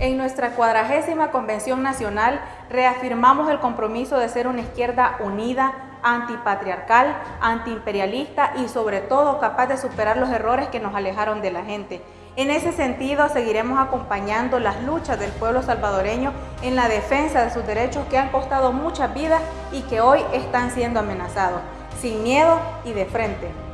En nuestra cuadragésima Convención Nacional reafirmamos el compromiso de ser una izquierda unida, antipatriarcal, antiimperialista y sobre todo capaz de superar los errores que nos alejaron de la gente. En ese sentido, seguiremos acompañando las luchas del pueblo salvadoreño en la defensa de sus derechos que han costado muchas vidas y que hoy están siendo amenazados, sin miedo y de frente.